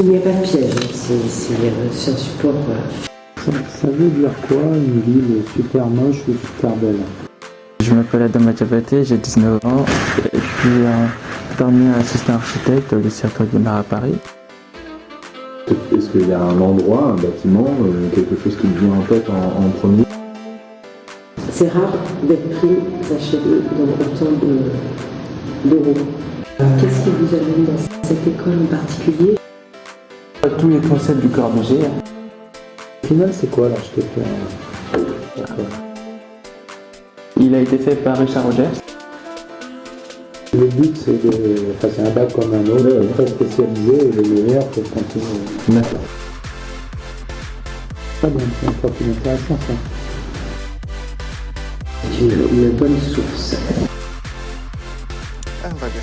Il n'y a pas de piège, hein, c'est euh, un support. Ça, ça veut dire quoi une ville super moche ou super belle? Je m'appelle Adam Adjabate, j'ai 19 ans. Je suis un permis assistant architecte au lycée Antoine Guimard à Paris. Est-ce qu'il y a un endroit, un bâtiment, euh, quelque chose qui me vient en tête en, en premier? C'est rare d'être pris achevés dans autant de- d'euros. Qu'est-ce qui vous amène dans cette école en particulier? tous les concepts du Corbusier. Hein. Au final, c'est quoi l'architecture Il a été fait par Richard Rogers. Le but, c'est de... Enfin, c'est un bac comme un autre, très spécialisé, et les meilleurs pour continuer. D'accord. Pas bien, c'est un plus intéressant, ça. Une, une bonne source. Ah, on va bien.